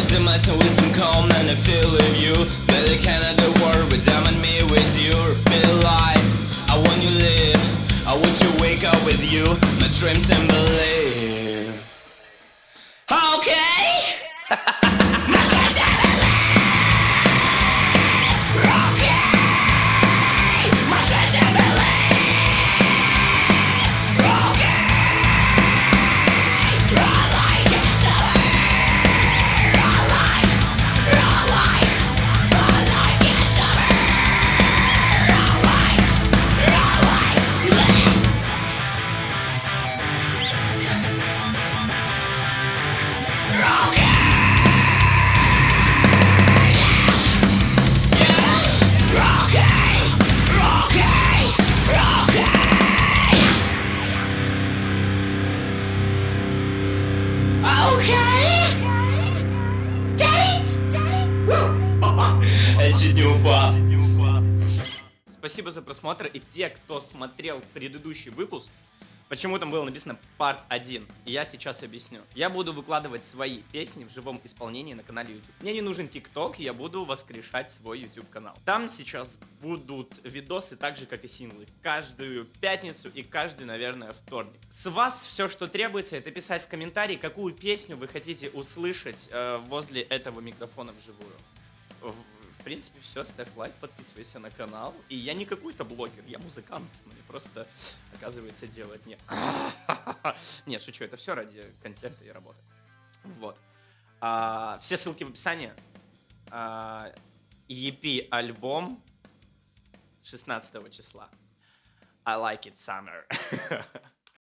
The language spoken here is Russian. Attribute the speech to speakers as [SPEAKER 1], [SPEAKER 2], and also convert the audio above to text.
[SPEAKER 1] Cause I'm messing with some calm and I feel with you. Can I the world with them and me with you. Feel like I want you live. I want you wake up with you. My dreams and believe Okay Я чуть не упал.
[SPEAKER 2] Спасибо за просмотр. И те, кто смотрел предыдущий выпуск, почему там было написано Part 1, и я сейчас объясню. Я буду выкладывать свои песни в живом исполнении на канале YouTube. Мне не нужен ТикТок, я буду воскрешать свой YouTube канал. Там сейчас будут видосы так же, как и синглы. Каждую пятницу и каждый, наверное, вторник. С вас все, что требуется, это писать в комментарии, какую песню вы хотите услышать э, возле этого микрофона вживую. В- принципе, все, ставь лайк, подписывайся на канал. И я не какой-то блогер, я музыкант. Мне просто, оказывается, делать не... Нет, шучу, это все ради контента и работы. Вот. А, все ссылки в описании. А, EP альбом 16 числа. I like it summer.